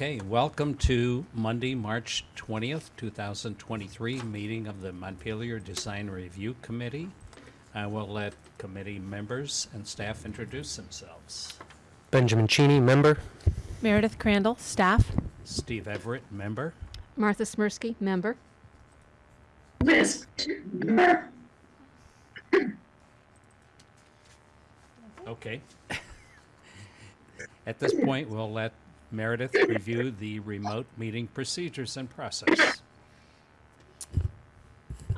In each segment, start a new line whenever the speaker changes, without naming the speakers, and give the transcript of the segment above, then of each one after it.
Okay, welcome to Monday, March 20th, 2023, meeting of the Montpelier Design Review Committee. I will let committee members and staff introduce themselves.
Benjamin Cheney, member.
Meredith Crandall, staff.
Steve Everett, member.
Martha Smirsky, member.
Liz.
Okay. At this point, we'll let Meredith review the remote meeting procedures and process.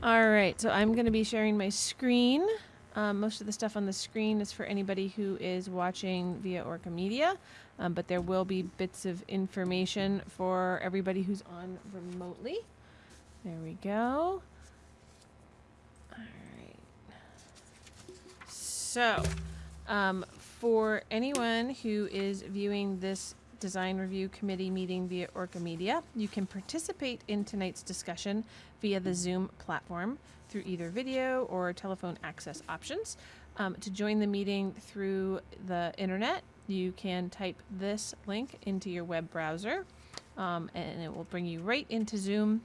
All right, so I'm going to be sharing my screen. Um, most of the stuff on the screen is for anybody who is watching via Orca Media, um, but there will be bits of information for everybody who's on remotely. There we go. All right. So, um, for anyone who is viewing this design review committee meeting via Orca Media, you can participate in tonight's discussion via the Zoom platform through either video or telephone access options. Um, to join the meeting through the internet, you can type this link into your web browser um, and it will bring you right into Zoom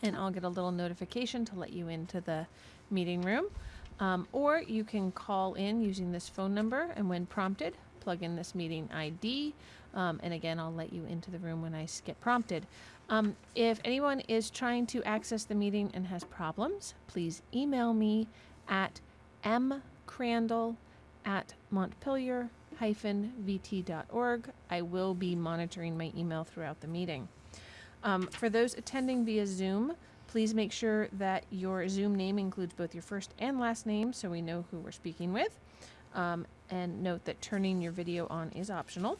and I'll get a little notification to let you into the meeting room. Um, or you can call in using this phone number, and when prompted, plug in this meeting ID. Um, and again, I'll let you into the room when I get prompted. Um, if anyone is trying to access the meeting and has problems, please email me at mcrandall at montpelier-vt.org. I will be monitoring my email throughout the meeting. Um, for those attending via Zoom, please make sure that your Zoom name includes both your first and last name so we know who we're speaking with. Um, and note that turning your video on is optional.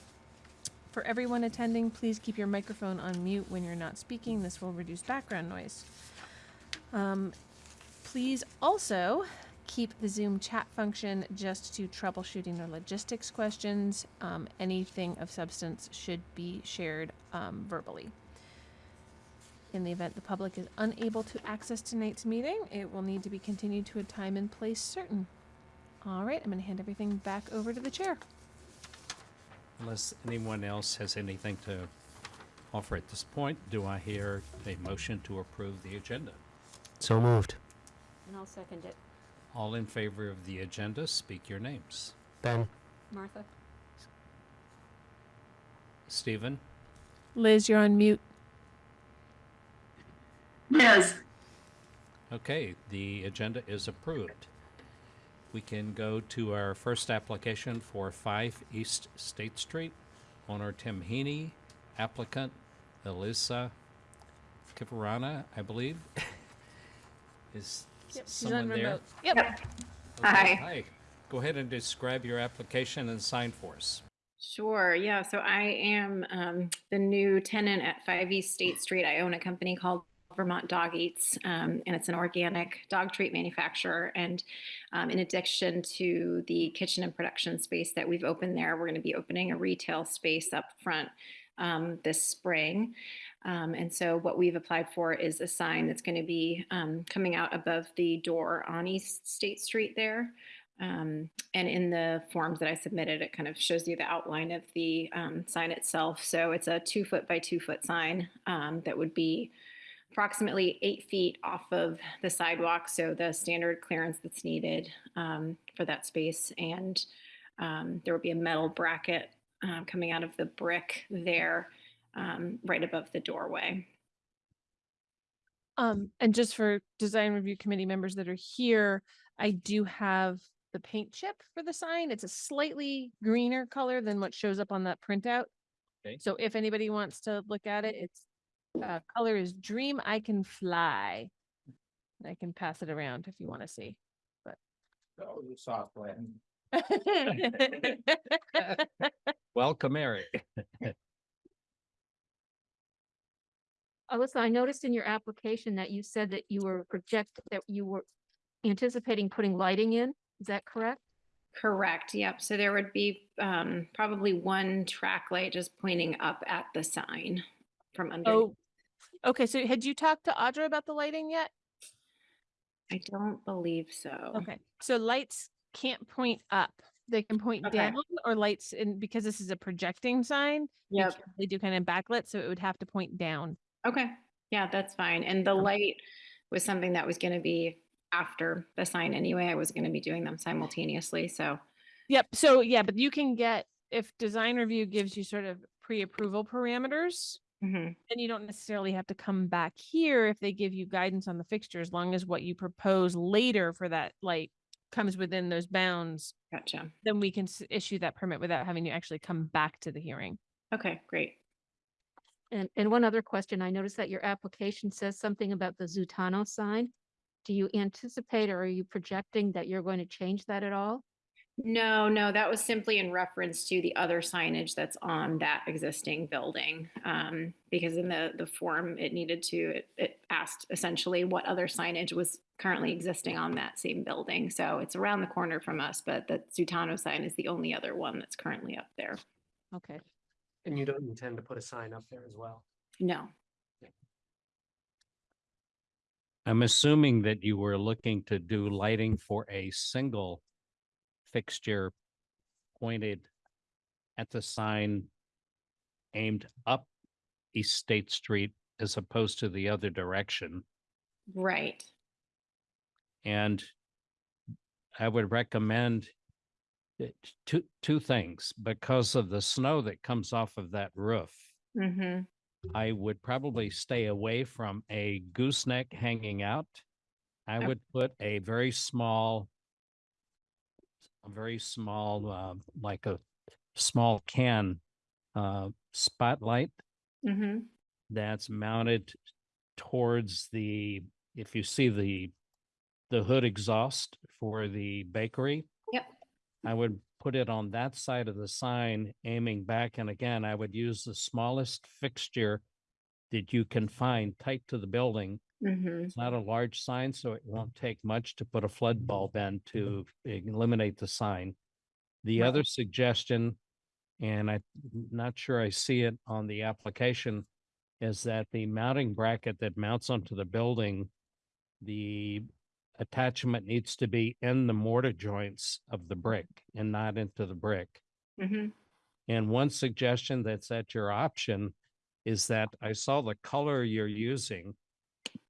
For everyone attending, please keep your microphone on mute when you're not speaking. This will reduce background noise. Um, please also keep the Zoom chat function just to troubleshooting or logistics questions. Um, anything of substance should be shared um, verbally. In the event the public is unable to access tonight's meeting, it will need to be continued to a time and place certain. All right, I'm going to hand everything back over to the chair.
Unless anyone else has anything to offer at this point, do I hear a motion to approve the agenda?
So moved.
And I'll second it.
All in favor of the agenda, speak your names.
Ben.
Martha?
Stephen,
Liz, you're on mute.
Liz.
Okay, the agenda is approved. We can go to our first application for 5 East State Street. Owner Tim Heaney, applicant Elisa Kiparana, I believe. Is
Yep, she's
someone
on
there?
remote. Yep.
Yep.
Okay,
Hi.
Hi. Go ahead and describe your application and sign for us.
Sure. Yeah. So I am um, the new tenant at 5 East State Street. I own a company called Vermont Dog Eats, um, and it's an organic dog treat manufacturer. And um, in addition to the kitchen and production space that we've opened there, we're going to be opening a retail space up front um, this spring. Um, and so what we've applied for is a sign that's going to be um, coming out above the door on East State Street there. Um, and in the forms that I submitted, it kind of shows you the outline of the um, sign itself. So it's a two foot by two foot sign um, that would be approximately eight feet off of the sidewalk. So the standard clearance that's needed um, for that space. And um, there will be a metal bracket um, coming out of the brick there um, right above the doorway.
Um, and just for design review committee members that are here, I do have the paint chip for the sign. It's a slightly greener color than what shows up on that printout.
Okay.
So if anybody wants to look at it, it's uh, color is Dream I Can Fly. I can pass it around if you want to see.
Oh, you soft Welcome, Eric.
Alyssa, I noticed in your application that you said that you were project, that you were anticipating putting lighting in. Is that correct?
Correct. Yep. So there would be um, probably one track light just pointing up at the sign from under.
Oh, okay. So had you talked to Audra about the lighting yet?
I don't believe so.
Okay, so lights can't point up. They can point
Okay.
down or lights in, because this is a projecting sign. you
Yep.
can't- They do kind of backlit, so it would have to point down.
Okay, yeah, that's fine. And the light was something that was going to be after the sign anyway. I was going to be doing them simultaneously, so.
Yep. So yeah, but you can get, if design review gives you sort of pre-approval parameters,
mhm.
then you don't necessarily have to come back here if they give you guidance on the fixture, as long as what you propose later for that light comes within those bounds,
Gotcha.
then we can issue that permit without having to actually come back to the hearing.
Okay, great.
And, and one other question, I noticed that your application says something about the Zutano sign. Do you anticipate or are you projecting that you're going to change that at all?
No, no, that was simply in reference to the other signage that's on that existing building. Um, because in the, the form, it needed to, it, it asked essentially what other signage was currently existing on that same building. So it's around the corner from us, but the Zutano sign is the only other one that's currently up there.
Okay,
And you don't intend to put a sign up there as well?
No.
I'm assuming that you were looking to do lighting for a single fixture pointed at the sign aimed up East State Street as opposed to the other direction.
Right.
And I would recommend it- two, two things, because of the snow that comes off of that roof.
Mm-hmm.
I would probably stay away from a gooseneck hanging out. I
Okay.
would put a very small, a very small, uh, like a small can, uh, spotlight
Mm-hmm.
that's mounted towards the, if you see the, the hood exhaust for the bakery.
Yep.
I would put it on that side of the sign aiming back. And again, I would use the smallest fixture that you can find tight to the building.
Mm-hmm.
It's not a large sign, so it won't take much to put a flood bulb in to eliminate the sign. The other suggestion, and I'm not sure I see it on the application, is that the mounting bracket that mounts onto the building, the attachment needs to be in the mortar joints of the brick and not into the brick.
Mm-hmm.
And one suggestion that's at your option is that I saw the color you're using.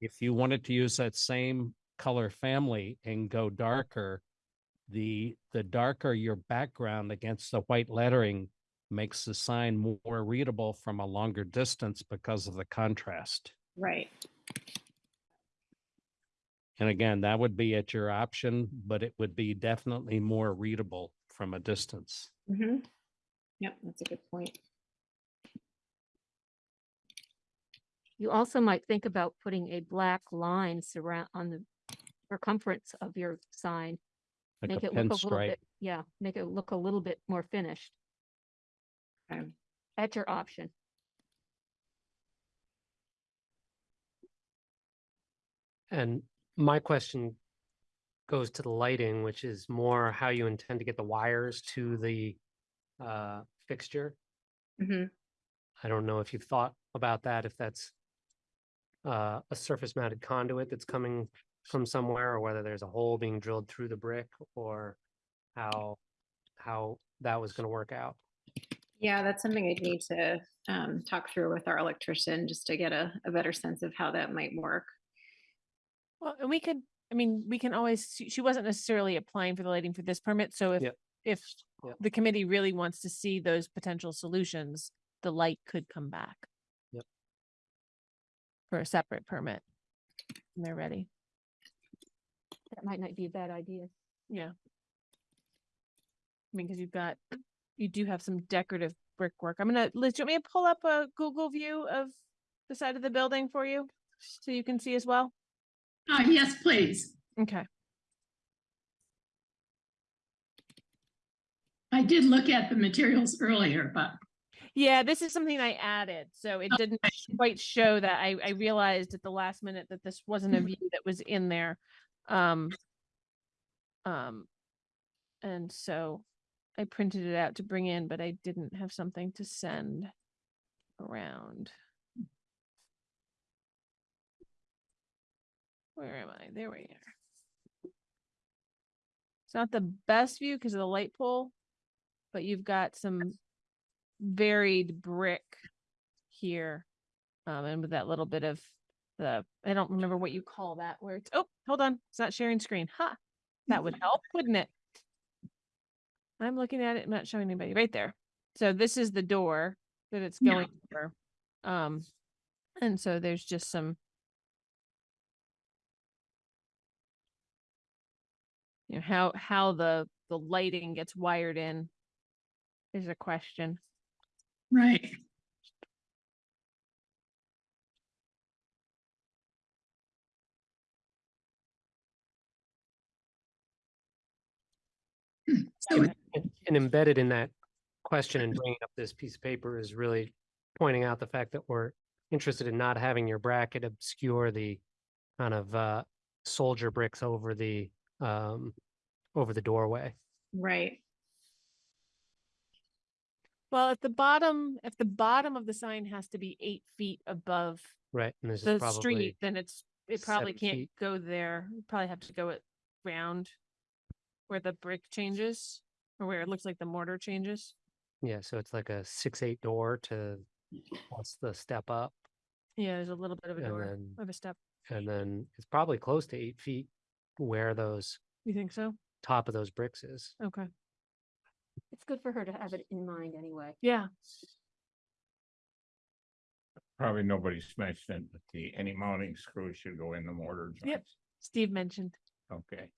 If you wanted to use that same color family and go darker, the, the darker your background against the white lettering makes the sign more readable from a longer distance because of the contrast.
Right.
And again, that would be at your option, but it would be definitely more readable from a distance.
Mm-hmm. Yep, that's a good point.
You also might think about putting a black line surround on the circumference of your sign.
Like
Make
a
it look a little
pinstripe.
bit, yeah, make it look a little bit more finished.
Okay.
At your option.
And my question goes to the lighting, which is more how you intend to get the wires to the uh, fixture.
Mm-hmm.
I don't know if you've thought about that, if that's uh, a surface mounted conduit that's coming from somewhere, or whether there's a hole being drilled through the brick, or how, how that was gonna work out.
Yeah, that's something I'd need to um, talk through with our electrician just to get a, a better sense of how that might work.
Well, and we could, I mean, we can always, she- she wasn't necessarily applying for the lighting for this permit, so if,
Yep.
if
Yep.
the committee really wants to see those potential solutions, the light could come back.
Yep.
For a separate permit. When they're ready.
That might not be a bad idea.
Yeah. I mean, because you've got, you do have some decorative brickwork. I'm gonna, Liz, do you want me to pull up a Google view of the side of the building for you? So you can see as well?
Uh, yes, please.
Okay.
I did look at the materials earlier, but
Yeah, this is something I added, so it didn't quite show that. I, I realized at the last minute that this wasn't a view that was in there. Um, um, and so I printed it out to bring in, but I didn't have something to send around. Where am I? There we are. It's not the best view because of the light pole, but you've got some varied brick here. Um, and with that little bit of the, I don't remember what you call that where it's, oh, hold on, it's not sharing screen. Ha, that would help, wouldn't it? I'm looking at it, I'm not showing anybody right there. So this is the door that it's
Yeah.
going over. Um, and so there's just some you know, how, how the, the lighting gets wired in is a question.
Right. So
And and embedded in that question and bringing up this piece of paper is really pointing out the fact that we're interested in not having your bracket obscure the kind of uh soldier bricks over the um over the doorway.
Right.
Well, at the bottom, if the bottom of the sign has to be eight feet above
Right. And this is
the
probably
street, then it's, it probably
seven
can't
feet.
go there. You probably have to go it round where the brick changes or where it looks like the mortar changes.
Yeah, so it's like a six, eight door to plus the step up.
Yeah, there's a little bit of a
And
door
then,
of a step.
and then it's probably close to eight feet where those
You think so?
top of those bricks is.
Okay.
It's good for her to have it in mind anyway.
Yeah.
Probably nobody's mentioned that the, any mounting screws should go in the mortar
Yep.
joints.
Steve mentioned.
Okay.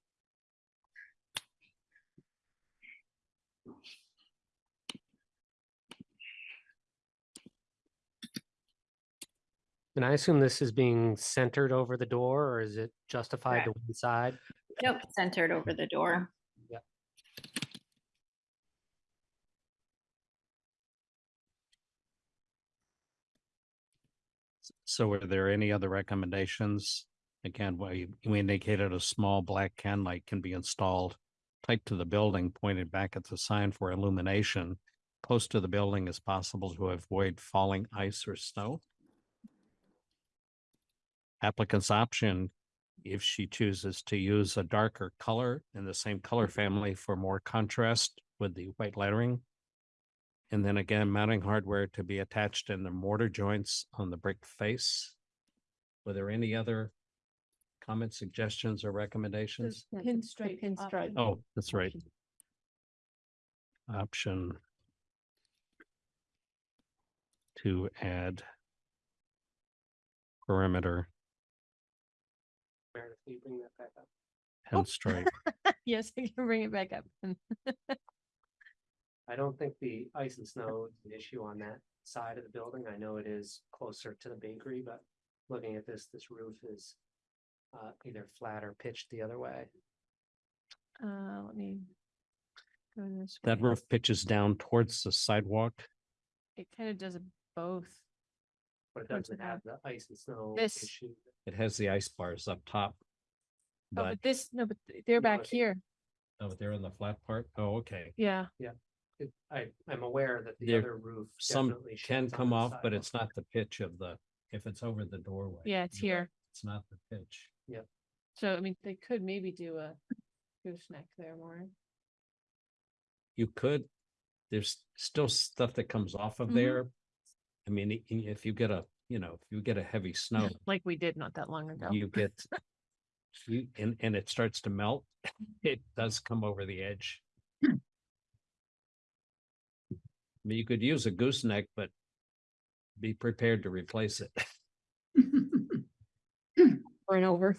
And I assume this is being centered over the door or is it justified to one side?
Nope, centered over the door.
So are there any other recommendations? Again, we, we indicated a small black can light can be installed tight to the building, pointed back at the sign for illumination, close to the building as possible to avoid falling ice or snow. Applicant's option, if she chooses to use a darker color in the same color family for more contrast with the white lettering. And then again, mounting hardware to be attached in the mortar joints on the brick face. Were there any other comments, suggestions, or recommendations?
Yeah, the- the
pinstripe
Pinstripe.
Oh, that's right.
option.
Option to add perimeter
Meredith, will you bring that back up?
pinstripe.
Yes, I can bring it back up. And
I don't think the ice and snow is an issue on that side of the building. I know it is closer to the bakery, but looking at this, this roof is uh, either flat or pitched the other way.
Uh, let me go this
That
way.
roof pitches down towards the sidewalk.
It kind of does both.
But it
Towards the
doesn't have the ice and snow
This-
issue.
It has the ice bars up top.
Oh,
But,
but this, no, but th- they're back
it's-
here.
oh, but they're in the flat part. Oh, okay.
Yeah.
It- I, I'm aware that the
There-
other roof
Some
definitely
can
sheds
come
the
off, but it's not the pitch of the, if it's over the doorway.
Yeah, it's here.
It's not the pitch. Yep.
So, I mean, they could maybe do a gooseneck there, Maureen.
You could, there's still stuff that comes off of
Mhm.
there. I mean, i- i- if you get a, you know, if you get a heavy snow,
Like we did not that long ago.
you get. You, and, and it starts to melt, it does come over the edge. I mean, you could use a gooseneck, but be prepared to replace it.
Over and over.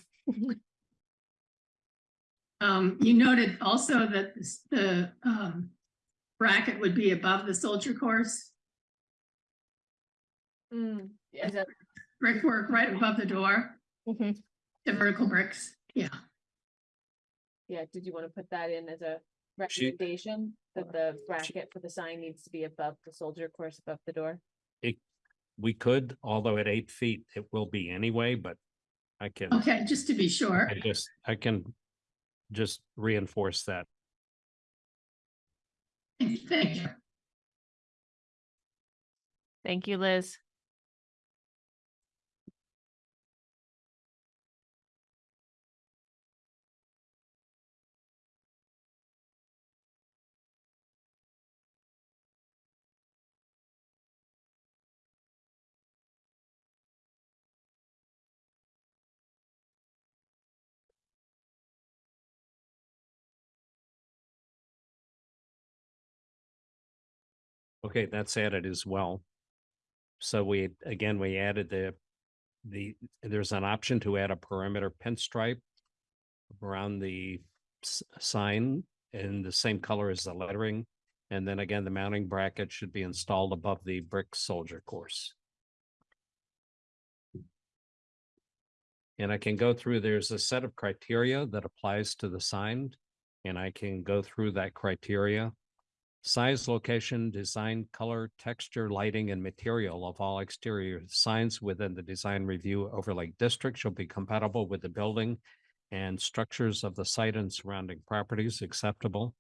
Um, you noted also that this- the, um, bracket would be above the soldier course,
Mm, yeah, that-
brickwork right above the door,
Mhm.
the vertical bricks, yeah.
Yeah, did you want to put that in as a
She-
recommendation? That the bracket for the sign needs to be above the soldier course above the door?
We could, although at eight feet, it will be anyway, but I can,
Okay, just to be sure.
I just, I can just reinforce that.
Thank you.
Thank you, Liz.
Okay, that's added as well. So we, again, we added the, the, there's an option to add a perimeter pinstripe around the sign in the same color as the lettering. And then again, the mounting bracket should be installed above the brick soldier course. And I can go through, there's a set of criteria that applies to the sign, and I can go through that criteria. Size, location, design, color, texture, lighting, and material of all exterior signs within the design review overlay district shall be compatible with the building and structures of the site and surrounding properties acceptable.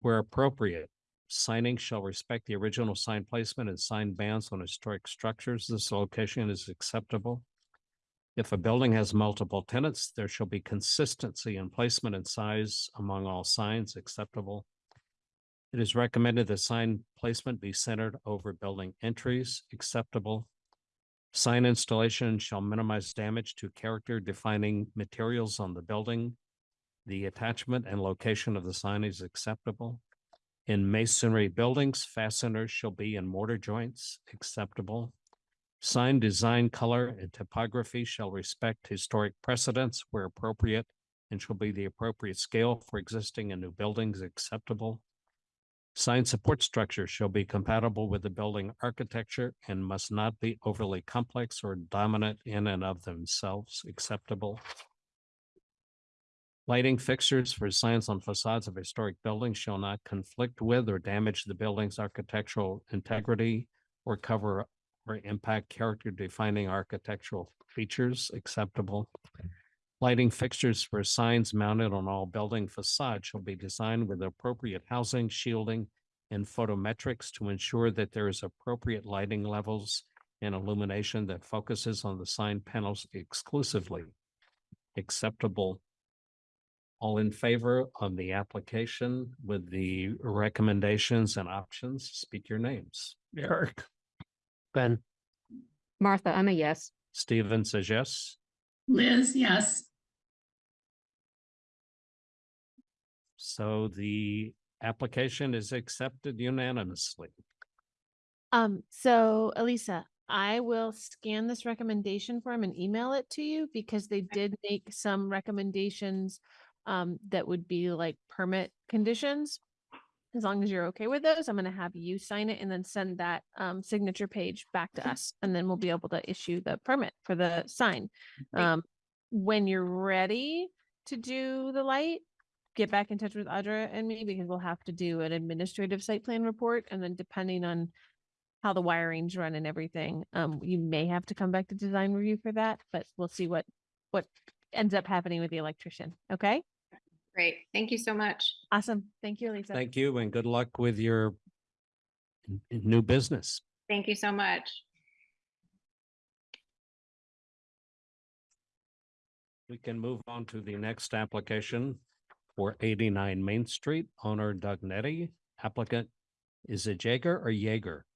Where appropriate, signing shall respect the original sign placement and sign bands on historic structures. This location is acceptable. If a building has multiple tenants, there shall be consistency in placement and size among all signs acceptable. It is recommended that sign placement be centered over building entries, acceptable. Sign installation shall minimize damage to character defining materials on the building. The attachment and location of the sign is acceptable. In masonry buildings, fasteners shall be in mortar joints, acceptable. Sign design, color, and typography shall respect historic precedents where appropriate and shall be the appropriate scale for existing and new buildings acceptable. Sign support structure shall be compatible with the building architecture and must not be overly complex or dominant in and of themselves acceptable. Lighting fixtures for signs on facades of historic buildings shall not conflict with or damage the building's architectural integrity or cover or impact character defining architectural features acceptable. Lighting fixtures for signs mounted on all building facades shall be designed with appropriate housing, shielding, and photometrics to ensure that there is appropriate lighting levels and illumination that focuses on the sign panels exclusively. Acceptable. All in favor of the application with the recommendations and options, speak your names. Eric.
Ben,
Martha, I'm a yes.
Steven says yes.
Liz, yes.
So the application is accepted unanimously.
Um, so Elisa, I will scan this recommendation form and email it to you because they did make some recommendations um, that would be like permit conditions. As long as you're okay with those, I'm gonna have you sign it and then send that um, signature page back to us, and then we'll be able to issue the permit for the sign. Um, when you're ready to do the light, get back in touch with Audra and me because we'll have to do an administrative site plan report, and then depending on how the wiring's run and everything, um, you may have to come back to design review for that, but we'll see what what ends up happening with the electrician. Okay,
Great. Thank you so much.
awesome. Thank you, Lisa.
Thank you and good luck with your n- n- new business.
Thank you so much.
We can move on to the next application for eighty-nine Main Street, owner Doug Nettie, applicant. Is it Jaeger or Jaeger?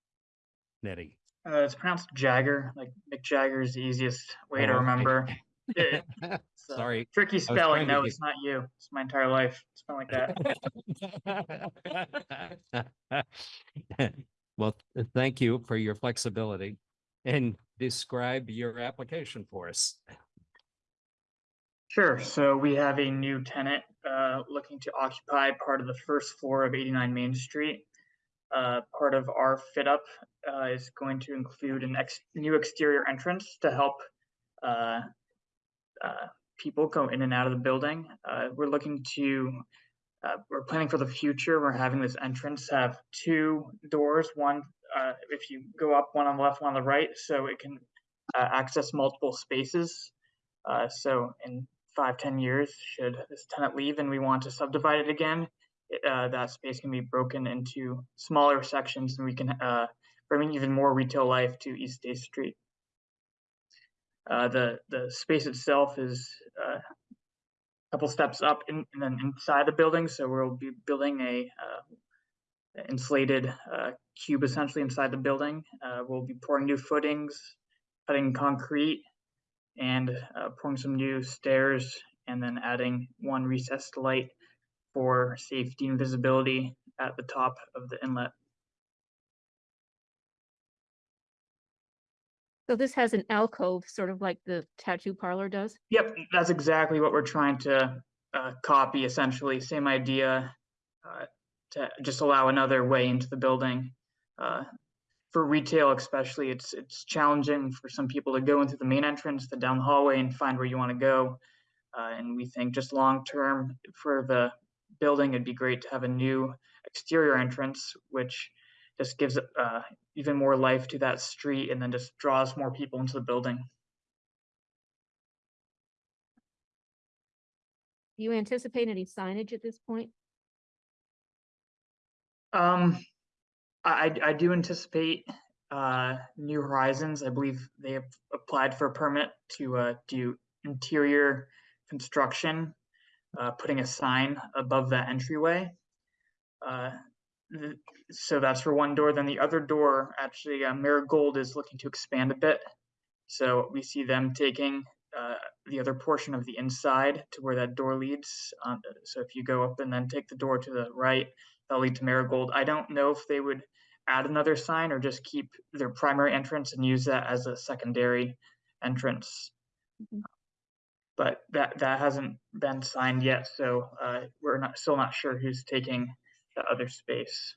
Nettie.
Uh, it's pronounced Jagger, like Mick Jagger is the easiest way to
Oh, okay.
remember. It- it's
Sorry.
Tricky spelling. No, it's not you. It's my entire life. It's been like that.
Well, thank you for your flexibility and describe your application for us.
Sure. So we have a new tenant uh, looking to occupy part of the first floor of 89 Main Street. Uh, part of our fit up uh, is going to include an ex- new exterior entrance to help uh, people go in and out of the building. Uh, we're looking to, uh, we're planning for the future. We're having this entrance have two doors, one uh, if you go up, one on the left, one on the right, so it can uh, access multiple spaces. So in five, ten years, should this tenant leave and we want to subdivide it again, that space can be broken into smaller sections and we can bring even more retail life to East State Street. Uh, the the space itself is uh, a couple steps up in, and then inside the building, so we'll be building a uh, insulated uh, cube essentially inside the building. Uh, we'll be pouring new footings, cutting concrete, and pouring some new stairs, and then adding one recessed light for safety and visibility at the top of the inlet.
So this has an alcove, sort of like the tattoo parlor does?
Yep, that's exactly what we're trying to uh, copy, essentially, same idea. uh, To just allow another way into the building. Uh, For retail especially, it's, it's challenging for some people to go into the main entrance, then down the hallway and find where you want to go. Uh, And we think just long-term for the building, it'd be great to have a new exterior entrance, which just gives uh, even more life to that street and then just draws more people into the building.
Do you anticipate any signage at this point?
Um, I, I- do anticipate, uh, New Horizons, I believe they have applied for a permit to, uh, do interior construction, uh, putting a sign above that entryway. Th- so that's for one door, then the other door, actually, uh, Marigold is looking to expand a bit. So we see them taking, uh, the other portion of the inside to where that door leads. Um, so if you go up and then take the door to the right, that'll lead to Marigold. I don't know if they would add another sign or just keep their primary entrance and use that as a secondary entrance.
Mhm.
But that, that hasn't been signed yet, so, uh, we're not, still not sure who's taking the other space.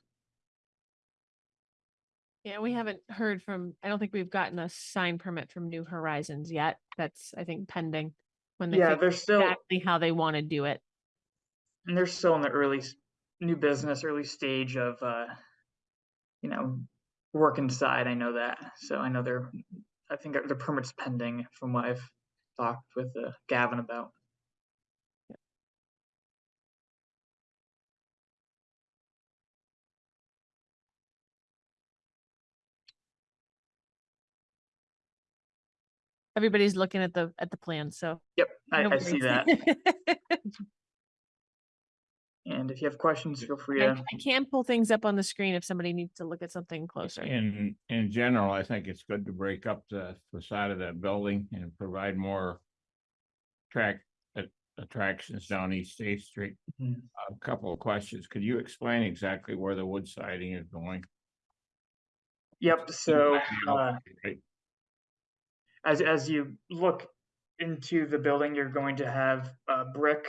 Yeah, we haven't heard from, I don't think we've gotten a sign permit from New Horizons yet. That's, I think, pending. When they
Yeah,
figure
they're still,
exactly how they want to do it.
and they're still in the early, s- new business, early stage of, uh, you know, work inside, I know that, so I know they're, I think the permit's pending from what I've talked with uh, Gavin about.
Everybody's looking at the, at the plan, so.
Yep, I,
no
I see that. And if you have questions, feel free to,
I can pull things up on the screen if somebody needs to look at something closer.
In, in general, I think it's good to break up the facade of that building and provide more track, attractions down East State Street.
Mhm.
A couple of questions. Could you explain exactly where the wood siding is going?
yep, so, uh,
right.
As, as you look into the building, you're going to have uh, brick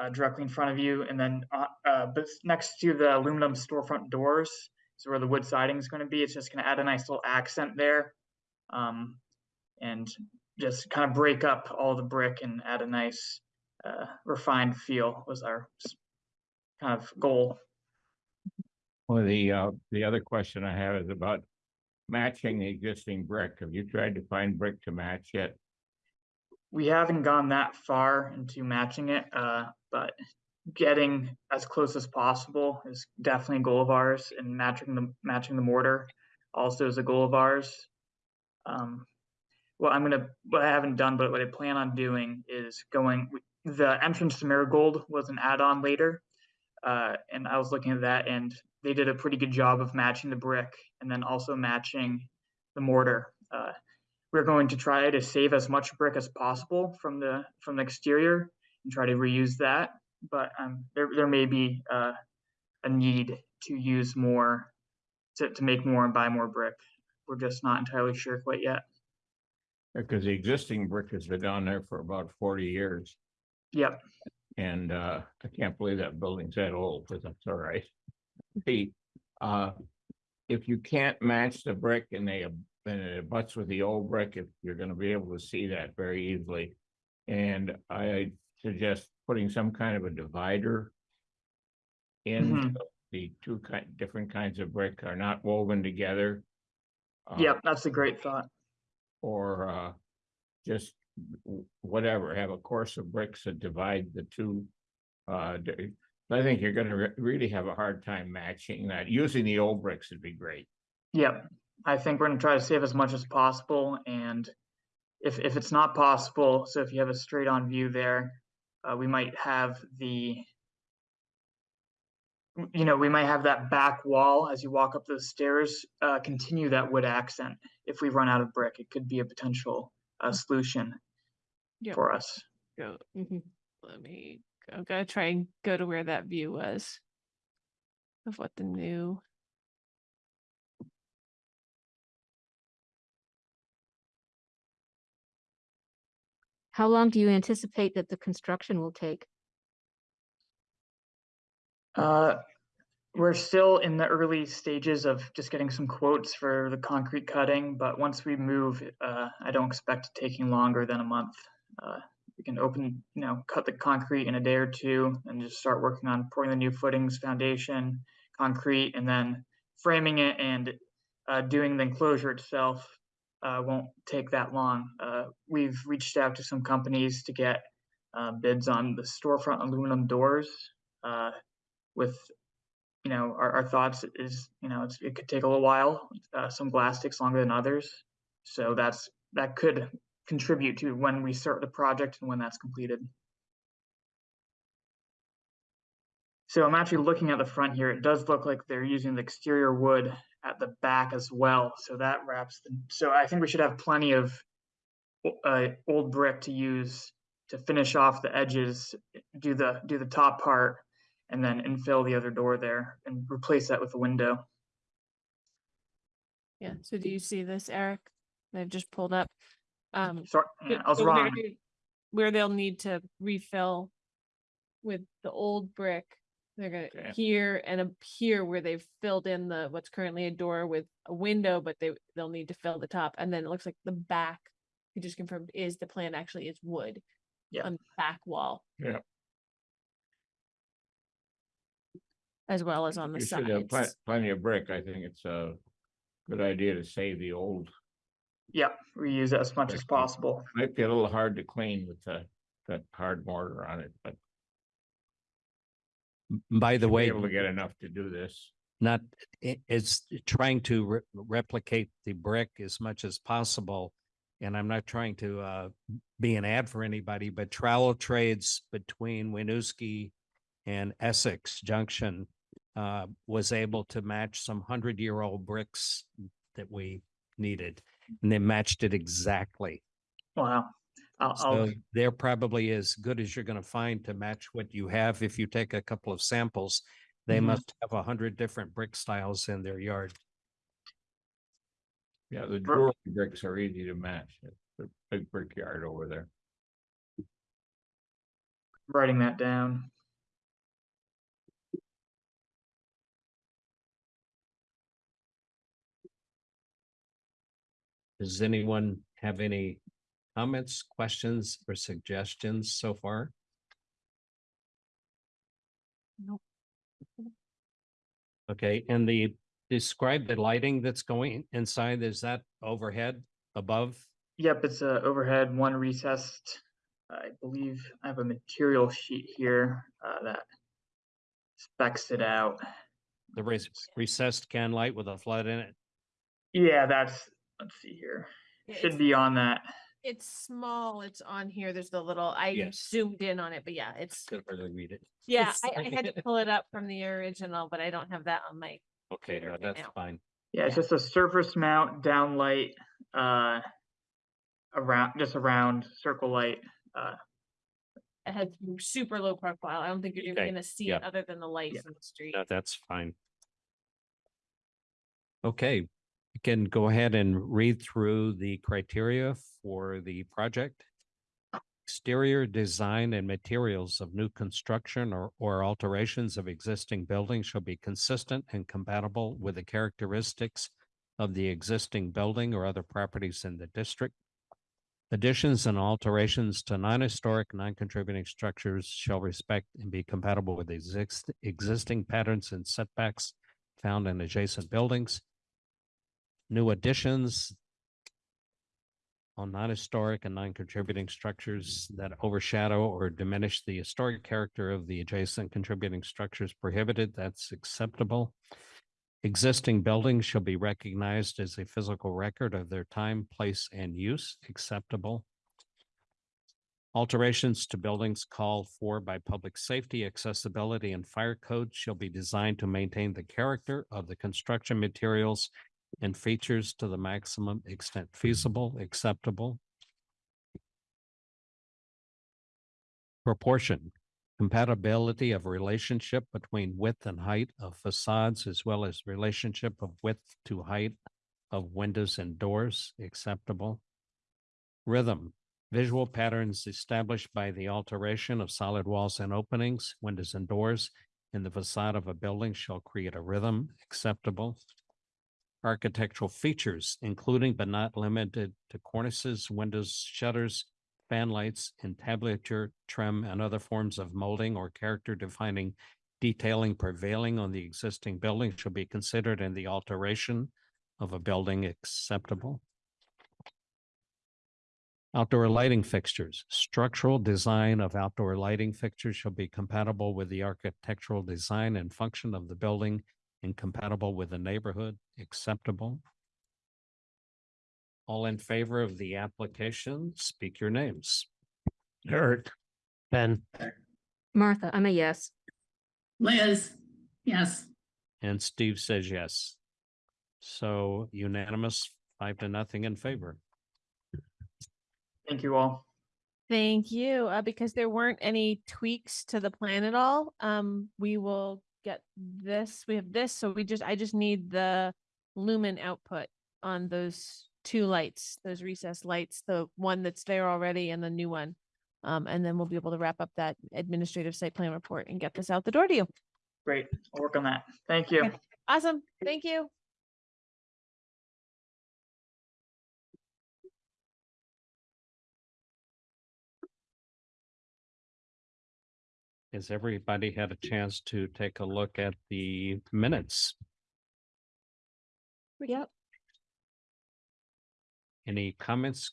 uh, directly in front of you, and then uh, uh, next to the aluminum storefront doors is where the wood siding is going to be. It's just going to add a nice little accent there, um, and just kind of break up all the brick and add a nice uh, refined feel was our kind of goal.
Well, the, uh, the other question I have is about matching the existing brick. Have you tried to find brick to match yet?
we haven't gone that far into matching it, uh, but getting as close as possible is definitely a goal of ours, and matching the matching the mortar also is a goal of ours. Um, well, I'm gonna what I haven't done, but what I plan on doing is going. The entrance to Marigold was an add-on later, uh, and I was looking at that, and they did a pretty good job of matching the brick and then also matching the mortar. Uh, we're going to try to save as much brick as possible from the from the exterior and try to reuse that. But um, there there may be uh, a need to use more to, to make more and buy more brick. We're just not entirely sure quite yet.
Because the existing brick has been down there for about forty years.
Yep.
And uh, I can't believe that building's that old, but that's all right. The, uh, if you can't match the brick and they, and it abuts with the old brick, if you're gonna be able to see that very easily. And I suggest putting some kind of a divider. In
Mhm.
the two kind, different kinds of brick are not woven together. uh,
Yep, that's a great thought.
or uh, just w- whatever, have a course of bricks that divide the two. Uh, I think you're gonna re- really have a hard time matching that. Using the old bricks would be great.
Yep. I think we're gonna try to save as much as possible and if if it's not possible, so if you have a straight on view there, uh, we might have the you know, we might have that back wall as you walk up those stairs, uh, continue that wood accent. If we run out of brick, it could be a potential uh, solution
Yep.
for us.
Go,
Mhm.
let me, I'm gonna try and go to where that view was. Of what the new.
How long do you anticipate that the construction will take?
Uh, we're still in the early stages of just getting some quotes for the concrete cutting, but once we move, uh, I don't expect it taking longer than a month. Uh, we can open, you know, cut the concrete in a day or two and just start working on pouring the new footings, foundation, concrete, and then framing it and uh, doing the enclosure itself uh, won't take that long. Uh, we've reached out to some companies to get uh, bids on the storefront aluminum doors. Uh, with, you know, our, our thoughts is, you know, it could take a little while. Uh, some glass takes longer than others. So that's, that could contribute to when we start the project and when that's completed. So I'm actually looking at the front here. It does look like they're using the exterior wood at the back as well. So that wraps so I think we should have plenty of uh, old brick to use to finish off the edges, do the, do the top part, and then infill the other door there and replace that with a window.
Yeah, so do you see this, Eric? They've just pulled up. Um,
Sorry, yeah, I was
so where
wrong.
they- Where they'll need to refill with the old brick, they're
Okay.
gonna here and up here where they've filled in the, what's currently a door with a window, but they, they'll need to fill the top, and then it looks like the back. You just confirmed is the plan actually is wood.
Yeah.
On the back wall.
Yeah.
As well as on the
You should have plen-
sides.
plenty of brick. I think it's a good idea to save the old.
Yeah, reuse it as much as
Brick.
possible.
Might be a little hard to clean with the, that hard mortar on it, but.
By the way,
Able to get enough to do this.
not, i- it's trying to re- replicate the brick as much as possible. And I'm not trying to uh, be an ad for anybody, but trowel trades between Winooski and Essex Junction uh, was able to match some hundred-year-old bricks that we needed. And they matched it exactly.
Wow. I'll,
So
I'll,
they're probably as good as you're gonna find to match what you have. If you take a couple of samples, they
Mhm.
must have a hundred different brick styles in their yard.
Yeah, the
Bro-
jewelry bricks are easy to match. It's a big brickyard over there.
writing that down.
Does anyone have any comments, questions, or suggestions so far?
Nope.
Okay, and the, describe the lighting that's going inside. Is that overhead, above?
Yep, it's a overhead, one recessed. I believe I have a material sheet here uh, that specs it out.
The res- recessed can light with a flood in it?
Yeah, that's, let's see here.
Yeah,
Should be on that.
it's small, it's on here, there's the little, I
Yes.
zoomed in on it, but yeah, it's,
Could hardly read it.
yeah, I, I had to pull it up from the original, but I don't have that on my,
Okay, no,
right
that's
now.
fine.
Yeah, it's just a surface mount downlight, uh, around, just a round circle light. Uh,
it has super low profile. I don't think you're even
Okay,
gonna see
yeah.
it other than the lights
Yeah.
in the street.
No, that's fine. Okay, you can go ahead and read through the criteria for the project. Exterior design and materials of new construction or, or alterations of existing buildings shall be consistent and compatible with the characteristics of the existing building or other properties in the district. Additions and alterations to non-historic, non-contributing structures shall respect and be compatible with exist, existing patterns and setbacks found in adjacent buildings. New additions on non-historic and non-contributing structures that overshadow or diminish the historic character of the adjacent contributing structures prohibited, that's acceptable. Existing buildings shall be recognized as a physical record of their time, place, and use, acceptable. Alterations to buildings called for by public safety, accessibility, and fire codes shall be designed to maintain the character of the construction materials and features to the maximum extent mm-hmm. feasible, acceptable. Proportion, compatibility of relationship between width and height of facades as well as relationship of width to height of windows and doors, acceptable. Rhythm, Visual patterns established by the alteration of solid walls and openings, windows and doors in the facade of a building shall create a rhythm acceptable. Architectural features, including but not limited to cornices, windows, shutters, fan lights, entablature, trim, and other forms of molding or character defining detailing prevailing on the existing building shall be considered in the alteration of a building acceptable. Outdoor lighting fixtures, structural design of outdoor lighting fixtures shall be compatible with the architectural design and function of the building and compatible with the neighborhood, acceptable. All in favor of the application, speak your names.
Eric,
Ben,
Martha, I'm a yes.
Liz, yes.
And Steve says yes. So unanimous, five to nothing in favor.
Thank you all.
Thank you. Uh, because there weren't any tweaks to the plan at all, um, we will get this, we have this, so we just, I just need the lumen output on those two lights, those recessed lights, the one that's there already and the new one. Um, and then we'll be able to wrap up that administrative site plan report and get this out the door to you.
Great. I'll work on that. Thank you.
Awesome. Thank you.
Has everybody had a chance to take a look at the minutes?
Yep.
Any comments?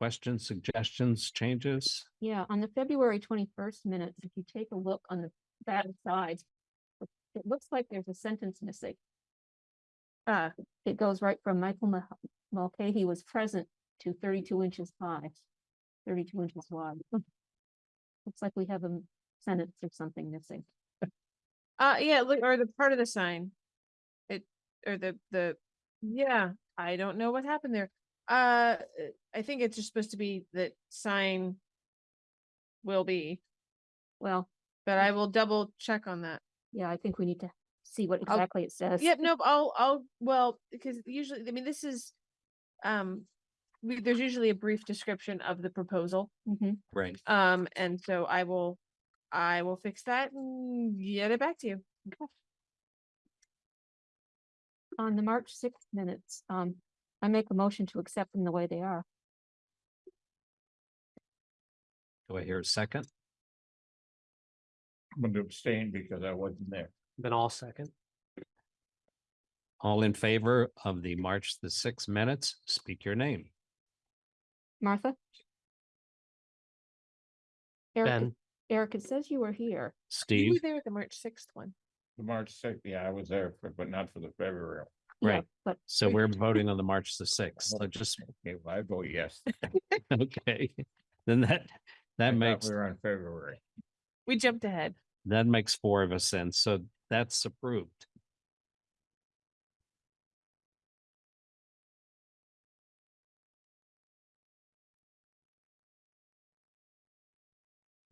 Questions, suggestions, changes?
Yeah, on the February twenty-first minutes, if you take a look on the back side, it- looks like there's a sentence missing.
Uh,
It goes right from Michael Mulcahy was present to thirty-two inches high, thirty-two inches wide. Looks like we have a sentence or something missing.
uh, yeah, look, or the part of the sign. It, or the, the, yeah, I don't know what happened there. Uh, I think it's just supposed to be that sign will be,
Well,
but I will double check on that.
yeah, I think we need to see what
I'll-
exactly it says.
Yep, nope, I'll, I'll, well, because usually, I mean, this is, um, we, there's usually a brief description of the proposal.
Mhm.
Right.
Um, and so I will, I will fix that and get it back to you.
On the March sixth minutes, um, I make a motion to accept them the way they are.
Do I hear a second?
I'm going to abstain because I wasn't there.
Ben all second.
All in favor of the March the sixth minutes, speak your name.
Martha? Eric,
Ben,
Eric, it says you were here.
You were
Steve,
there at the March sixth one.
The March sixth, yeah, I was there, for but not for the February.
Yeah,
Right.
But
so we're voting on the March the sixth, so just,
Okay, well, I vote yes.
okay. Then that, that
thought
makes,
We were on February.
We jumped ahead.
that makes four of us in, so that's approved.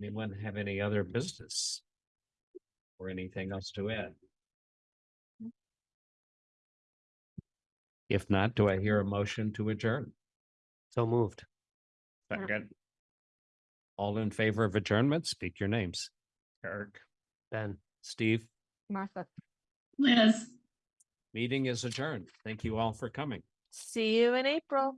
Anyone have any other business? Or anything else to add? If not, do I hear a motion to adjourn?
so moved.
Second,
All in favor of adjournment, speak your names.
Eric.
Ben.
Steve,
Martha.
Liz.
meeting is adjourned. Thank you all for coming.
See you in April.